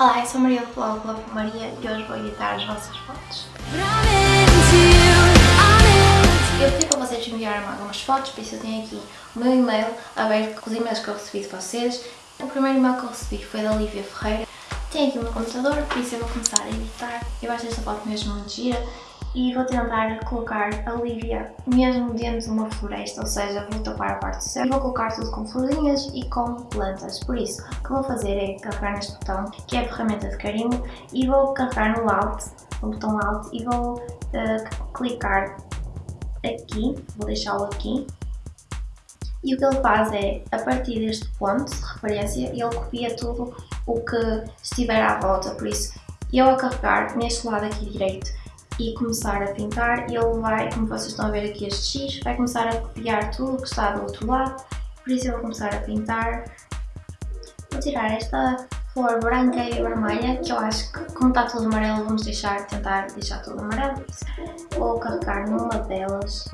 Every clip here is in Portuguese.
Olá, eu sou Maria do blog Love Maria e hoje vou editar as vossas fotos. Eu pedi para vocês enviarem algumas fotos, por isso eu tenho aqui o meu e-mail aberto com os e-mails que eu recebi de vocês. O primeiro e-mail que eu recebi foi da Lívia Ferreira. Tenho aqui o meu computador, por isso eu vou começar a editar. Eu acho esta foto mesmo muito gira e vou tentar colocar a Lívia mesmo dentro de uma floresta, ou seja, vou tapar a parte do céu e vou colocar tudo com florinhas e com plantas. Por isso, o que vou fazer é carregar neste botão, que é a ferramenta de carimbo, e vou carregar no Alt, no botão Alt, e vou uh, clicar aqui, vou deixá-lo aqui, e o que ele faz é, a partir deste ponto de referência, ele copia tudo o que estiver à volta, por isso, eu a carregar neste lado aqui direito e começar a pintar, ele vai, como vocês estão a ver aqui este X, vai começar a copiar tudo o que está do outro lado, por isso eu vou começar a pintar. Vou tirar esta flor branca e vermelha, que eu acho que como está tudo amarelo vamos deixar, tentar deixar tudo amarelo, vou carregar numa delas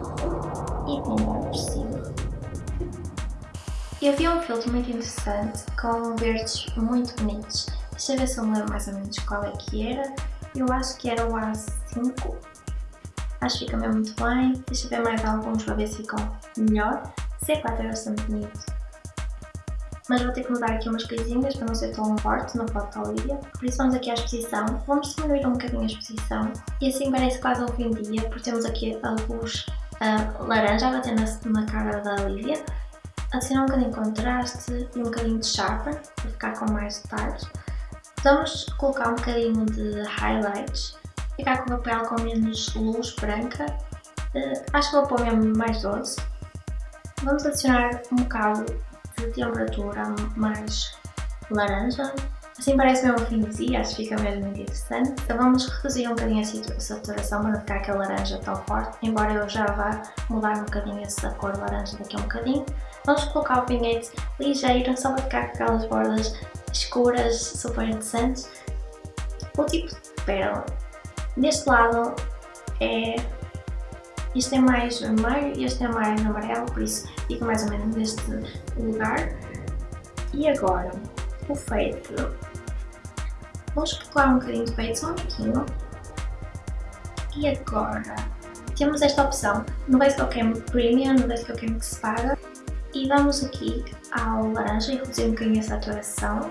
e pintar por cima. Eu vi um filtro muito interessante com verdes muito bonitos. Deixa eu ver se eu me lembro mais ou menos qual é que era. Eu acho que era o A5. Acho que fica mesmo muito bem. Deixa eu ver mais alguns para ver se ficam melhor. C4 é bastante bonito. Mas vou ter que mudar aqui umas coisinhas para não ser tão forte na foto da Olivia. Por isso vamos aqui à exposição. Vamos diminuir um bocadinho a exposição. E assim parece quase um fim de dia, porque temos aqui a luz laranja a bater na, na cara da Olivia. Adicionar um bocadinho de contraste e um bocadinho de sharper, para ficar com mais detalhes. Vamos colocar um bocadinho de highlights, ficar com o papel com menos luz branca, uh, acho que vou pôr mesmo mais doce. Vamos adicionar um bocado de temperatura mais laranja, assim parece mesmo fim de dia, acho que fica mesmo muito interessante. Então vamos reduzir um bocadinho a saturação para não ficar aquela laranja tão forte, embora eu já vá mudar um bocadinho essa cor laranja daqui a um bocadinho. Vamos colocar o vinhete ligeiro, só para ficar com aquelas bordas escuras, super interessantes. O tipo de pérola. Deste lado é... Este é mais vermelho e este é mais amarelo, por isso fica mais ou menos neste lugar. E agora, o feito. Vamos colocar um bocadinho de peito, só um pouquinho. E agora, temos esta opção no Basic Cam Premium, no Basic Cam que se paga. E vamos aqui ao laranja e reduzir um bocadinho a saturação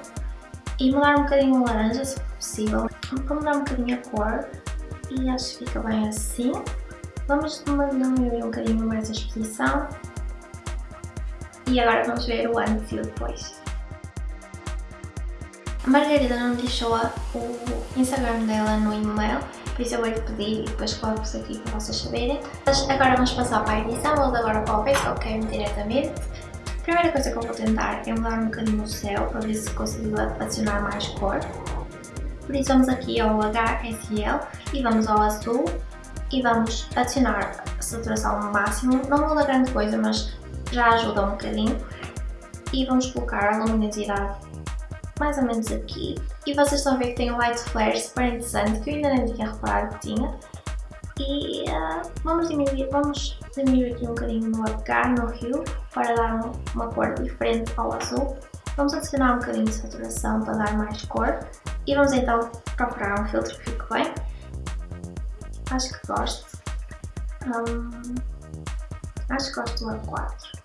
e mudar um bocadinho o laranja se possível, para mudar um bocadinho a cor e acho que fica bem assim. Vamos diminuir um bocadinho mais a exposição e agora vamos ver o antes e o depois. A Margarida não deixou o Instagram dela no e-mail, por isso eu vou-lhe pedir e depois coloco-vos aqui para vocês saberem. Mas agora vamos passar para a edição, vamos agora para o Facebook diretamente. A primeira coisa que eu vou tentar é mudar um bocadinho o céu para ver se consigo adicionar mais cor. Por isso vamos aqui ao HSL e vamos ao azul e vamos adicionar a saturação ao máximo. Não muda grande coisa, mas já ajuda um bocadinho. E vamos colocar a luminosidade mais ou menos aqui. E vocês estão a ver que tem um light flare super interessante que eu ainda nem tinha reparado que tinha. E uh, vamos, diminuir, vamos diminuir aqui um bocadinho no H, no rio, para dar um, uma cor diferente ao azul. Vamos adicionar um bocadinho de saturação para dar mais cor. E vamos então procurar um filtro que fique bem. Acho que gosto. Um, acho que gosto do A4.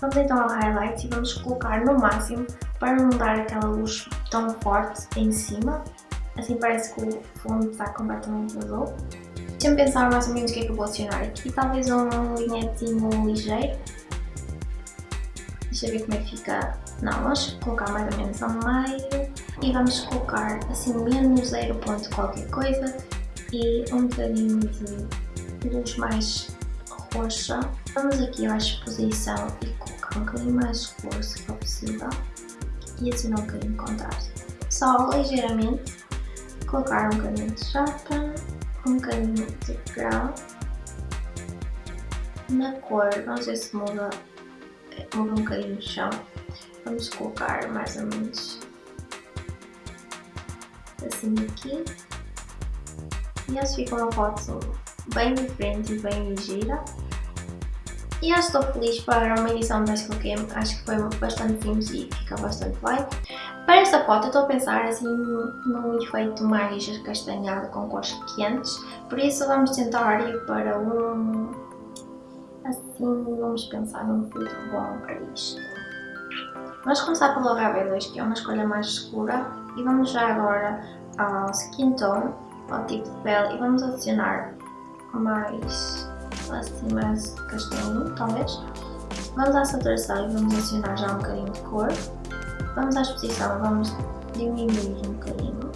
Vamos então ao highlight e vamos colocar no máximo para não dar aquela luz tão forte em cima. Assim parece que o fundo está completamente azul. Deixa-me pensar mais ou menos o que é que eu vou adicionar aqui. Talvez um linhetinho ligeiro. Deixa eu ver como é que fica. Não, vamos colocar mais ou menos ao meio. E vamos colocar assim menos 0 ponto qualquer coisa. E um bocadinho de luz mais roxa. Vamos aqui à exposição e colocar um bocadinho mais escuro se for possível e adicionar um bocadinho de contraste. Só ligeiramente colocar um bocadinho de chapa, um bocadinho de grão. Na cor, vamos ver se muda, muda um bocadinho o chão. Vamos colocar mais ou menos assim aqui. E acho que fica uma foto bem diferente e bem gira. E que estou feliz para uma edição da Game, acho que foi bastante simples e fica bastante bem. Para esta foto eu estou a pensar assim num efeito mais castanhado com cores quentes, por isso vamos tentar ir para um... assim, vamos pensar num filtro bom para isto. Vamos começar pelo HB2 que é uma escolha mais escura e vamos já agora ao Skin Tone, ao tipo de pele e vamos adicionar mais assim mais castanho talvez. Vamos à saturação e vamos adicionar já um bocadinho de cor. Vamos à exposição, vamos diminuir um bocadinho.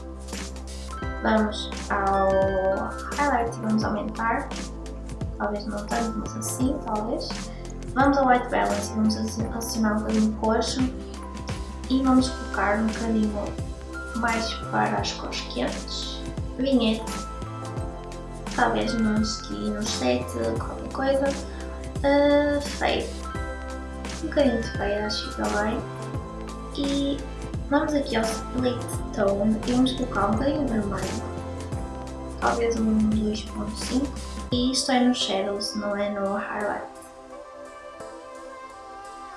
Vamos ao highlight e vamos aumentar. Talvez não tanto, mas assim, talvez. Vamos ao white balance e vamos adicionar um bocadinho de roxo. E vamos colocar um bocadinho mais para as cores quentes. Vinhete. Talvez nos, aqui nos 7, qualquer coisa. Uh, feio. Um bocadinho de feio, acho que fica bem e vamos aqui ao Split Tone e vamos colocar um bocadinho vermelho, talvez um 2.5 e isto é no Shadows, não é no Highlight.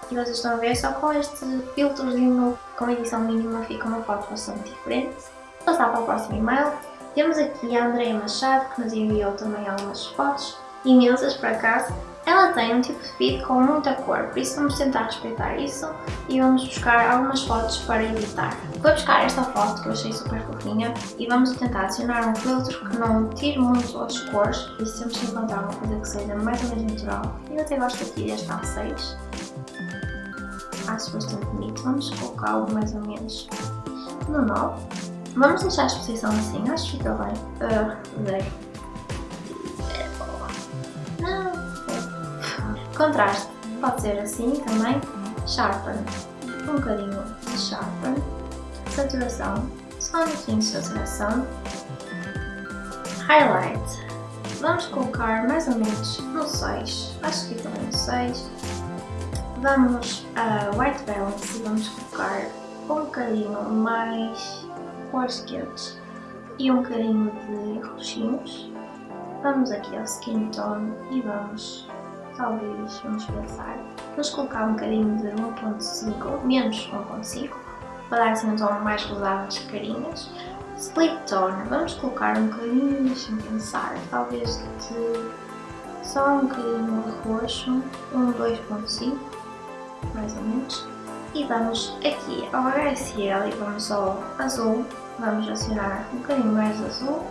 E vocês estão a ver, só com este filtrozinho com edição mínima fica uma foto bastante diferente. Vou passar para o próximo e-mail. Temos aqui a Andrea Machado que nos enviou também algumas fotos, imensas por acaso, ela tem um tipo de feed com muita cor, por isso vamos tentar respeitar isso e vamos buscar algumas fotos para editar. Vou buscar esta foto que eu achei super fofinha e vamos tentar adicionar um filtro que não tire muito as cores, temos que encontrar uma coisa que seja mais ou menos natural. Eu até gosto aqui deste A6, acho bastante bonito, vamos colocar algo mais ou menos no 9. Vamos deixar a exposição assim, acho que fica bem. Uh, zero. Contraste, pode ser assim também. Sharpen, um bocadinho de sharpen. Saturação, só um pouquinho de saturação. Highlight, vamos colocar mais ou menos no 6, acho que também no 6. Vamos a White Balance e vamos colocar um bocadinho mais cores quentes e um bocadinho de roxinhos. Vamos aqui ao Skin Tone e vamos talvez, vamos pensar, vamos colocar um bocadinho de 1.5, menos 1.5, para dar assim um tom mais rosado nas carinhas. Split Tone, vamos colocar um bocadinho, deixa-me pensar, talvez de só um bocadinho roxo, um 2.5, mais ou menos. E vamos aqui ao HSL e vamos ao azul, vamos acionar um bocadinho mais azul,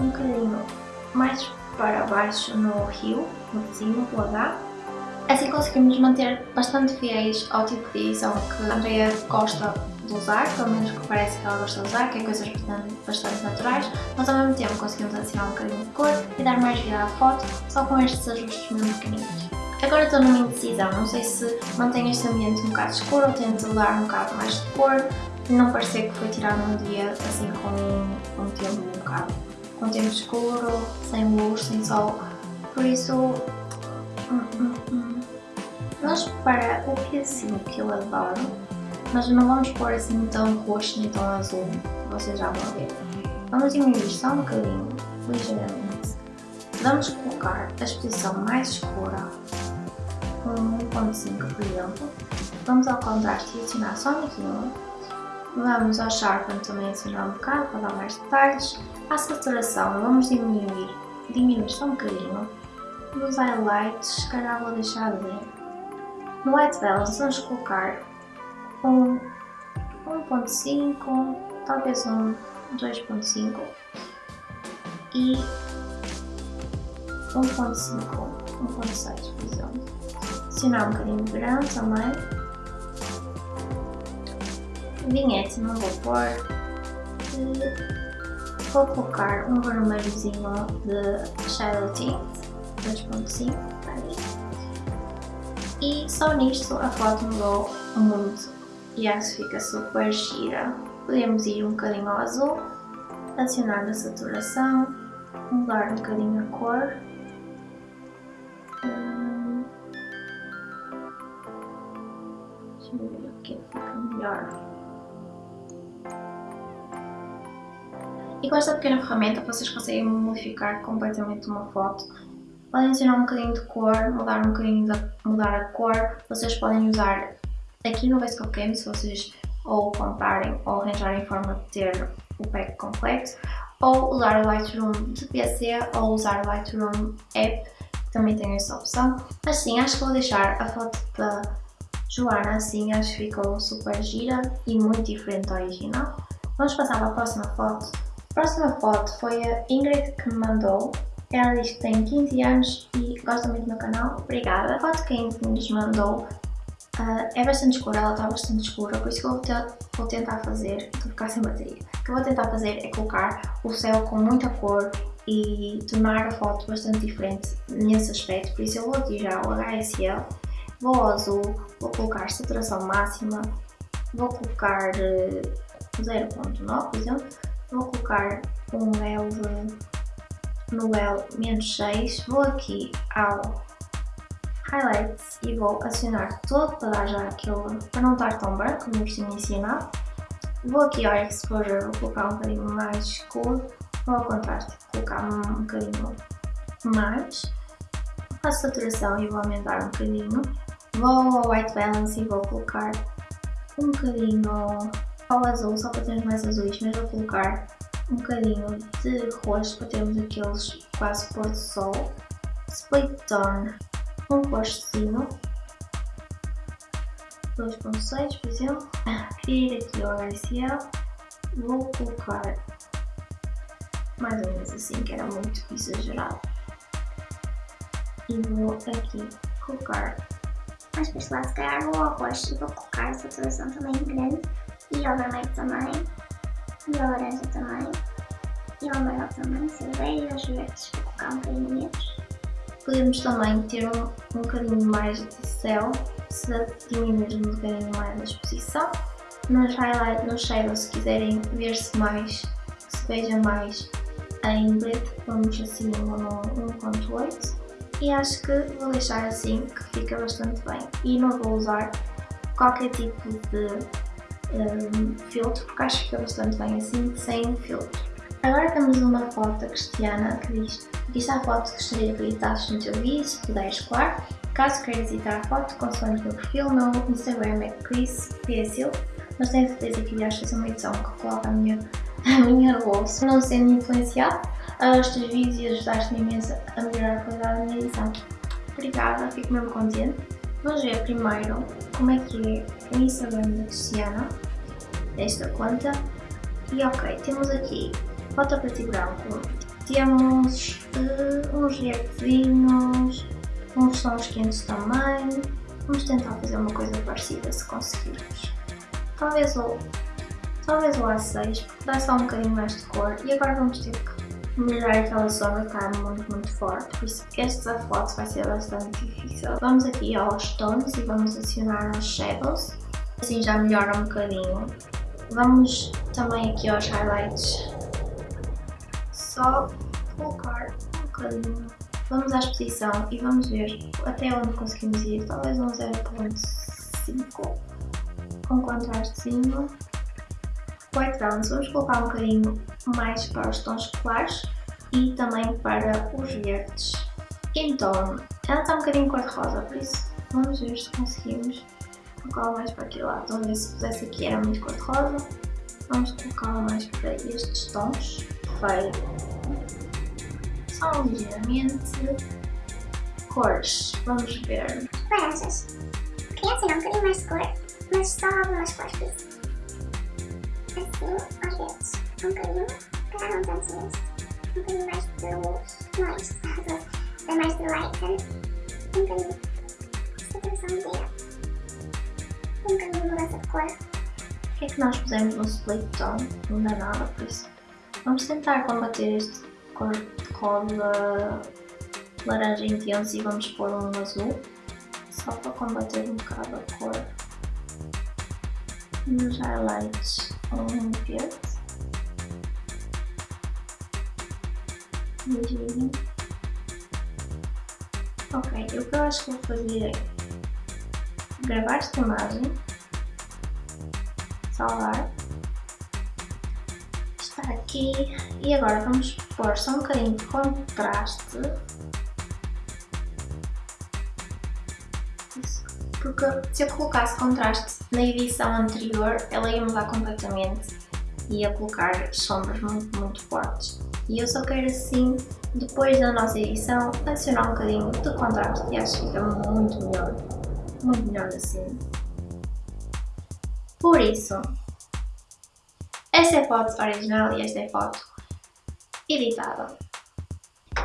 um bocadinho mais para baixo no rio, no vizinho, o H. Assim conseguimos manter bastante fiéis ao tipo de edição que a Andrea gosta de usar, pelo menos que parece que ela gosta de usar, que é coisas bastante, naturais, mas ao mesmo tempo conseguimos adicionar um bocadinho de cor e dar mais vida à foto só com estes ajustes mesmo pequeninos. Agora estou numa indecisão, não sei se mantenho este ambiente um bocado escuro ou tento dar um bocado mais de cor, não parecer que foi tirado num dia assim com um tempo um bocado com tempo escuro, sem luz, sem sol, por isso hum, hum, hum. para o pedacinho que eu adoro, mas não vamos pôr assim tão roxo nem tão azul, vocês já vão ver. Vamos diminuir só um bocadinho, ligeiramente. Vamos colocar a exposição mais escura, com 1.5 por exemplo. Vamos ao contraste e adicionar só naquilo. Vamos ao Sharpen também adicionar um bocado para dar mais detalhes. A saturação vamos diminuir, diminuir só um bocadinho. Nos highlights, se calhar vou deixar de ver. No White Balance vamos colocar um 1.5, talvez um 2.5 e 1.5, 1.6 por exemplo. Adicionar um bocadinho de grão também. Vinhete não vou pôr. E vou colocar um vermelhozinho de Shadow Tint 2.5 e só nisto a foto mudou muito e acho que fica super gira. Podemos ir um bocadinho ao azul, adicionar a saturação, mudar um bocadinho a cor. Ver o que fica melhor. E com esta pequena ferramenta vocês conseguem modificar completamente uma foto. Podem adicionar um bocadinho de cor, mudar um bocadinho mudar a cor. Vocês podem usar aqui no Basecamp Game, se vocês ou comprarem ou arranjarem forma de ter o pack completo, ou usar o Lightroom de PC ou usar o Lightroom App, também tenho essa opção. Mas sim, acho que vou deixar a foto da Joana assim, acho que ficou super gira e muito diferente da original. Vamos passar para a próxima foto. A próxima foto foi a Ingrid que me mandou. Ela diz que tem 15 anos e gosta muito do meu canal. Obrigada. A foto que a Ingrid nos mandou Uh, é bastante escura, ela está bastante escura, por isso que eu vou, vou tentar fazer, a ficar sem bateria, o que eu vou tentar fazer é colocar o céu com muita cor e tornar a foto bastante diferente nesse aspecto, por isso eu vou já o HSL, vou ao azul, vou colocar saturação máxima, vou colocar uh, eh, 0.9 por exemplo, vou colocar um leve no L menos 6, vou aqui ao highlights e vou acionar todo para dar já aquele, para não estar tão branco como eu costumo ensinar. Vou aqui ao exposure, vou colocar um bocadinho mais escuro, vou ao contraste, colocar um bocadinho mais. Faço saturação e vou aumentar um bocadinho. Vou ao white balance e vou colocar um bocadinho ao azul, só para termos mais azuis, mas vou colocar um bocadinho de roxo para termos aqueles quase pôr do sol. Split tone um postezinho 2.6 por exemplo. Ir aqui ao RCL vou colocar mais ou menos assim que era muito exagerado. E vou aqui colocar mais para este lado se calhar vou ao roxo e vou colocar a saturação também grande e ao vermelho também e ao laranja também e ao amarelo também, cerveja e aos verdes vou colocar um bocadinho menos Podemos também ter um, um bocadinho mais de céu, se diminuirmos um bocadinho mais a exposição. Nos highlights, nos shadows, se quiserem ver-se mais, se veja mais em preto, vamos assim no 1.8 e acho que vou deixar assim que fica bastante bem e não vou usar qualquer tipo de um, filtro porque acho que fica bastante bem assim sem filtro. Agora temos uma foto da Cristiana que diz Aqui está a foto que gostaria que editasses no teu vídeo, se puderes, claro. Caso queiras editar a foto, consoante o meu perfil, o meu Instagram é chrispsil, mas tenho certeza que irás fazer uma edição que coloca a minha, a minha bolsa. Não sendo influenciado, os teus vídeos e ajudaste-me imenso a melhorar a qualidade da minha edição. Obrigada, fico mesmo contente. Vamos ver primeiro como é que é o Instagram da Cristiana, desta conta. E ok, temos aqui foto preto e branco, temos uh, uns reactinhos, uns sons quentes também. Vamos tentar fazer uma coisa parecida se conseguirmos. Talvez o, talvez o A6, porque dá só um bocadinho mais de cor. E agora vamos ter que melhorar aquela sombra que está muito, muito forte. Por isso esta foto vai ser bastante difícil. Vamos aqui aos tons e vamos adicionar os shadows. Assim já melhora um bocadinho. Vamos também aqui aos highlights só colocar um bocadinho. Vamos à exposição e vamos ver até onde conseguimos ir, talvez um 0.5 com contrastezinho. Balance, vamos colocar um bocadinho mais para os tons claros e também para os verdes. Então, ela está um bocadinho cor-de-rosa, por isso vamos ver se conseguimos colocar mais para aquele lado. Vamos ver se pusesse aqui era muito cor-de-rosa. Vamos colocar mais para estes tons. Feio. Só ligeiramente. Cores. Vamos ver. Laranjas. Queria adicionar um bocadinho mais de cor, mas só algumas cores. Assim, aos bocadinho mais de cor. O que é que nós pusemos no split tone? Não dá nada por isso. Vamos tentar combater este cor de rosa laranja intenso e vamos pôr um azul. Só para combater um bocado a cor. Nos highlights verde. Ligeirinho. Ok, o que eu acho que vou fazer é gravar esta imagem salvar. Está aqui. E agora vamos pôr só um bocadinho de contraste. Porque se eu colocasse contraste Na edição anterior ela ia mudar completamente e ia colocar sombras muito, muito fortes. E eu só quero assim, depois da nossa edição, adicionar um bocadinho de contraste e acho que fica muito melhor. Muito melhor assim. Por isso, esta é a foto original e esta é a foto editada.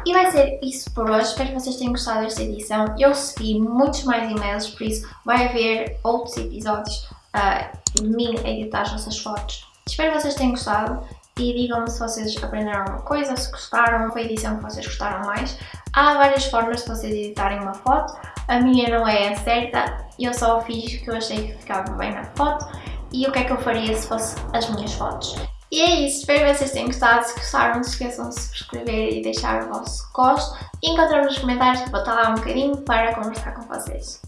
E vai ser isso por hoje, espero que vocês tenham gostado desta edição. Eu recebi muitos mais e-mails, por isso vai haver outros episódios uh, de mim editar as vossas fotos. Espero que vocês tenham gostado e digam-me se vocês aprenderam alguma coisa, se gostaram, a edição que vocês gostaram mais. Há várias formas de vocês editarem uma foto, a minha não é a certa, eu só fiz o que eu achei que ficava bem na foto e o que é que eu faria se fosse as minhas fotos. E é isso, espero que vocês tenham gostado, se gostaram não se esqueçam de subscrever e deixar o vosso gosto e encontrar nos comentários que vou estar lá um bocadinho para conversar com vocês.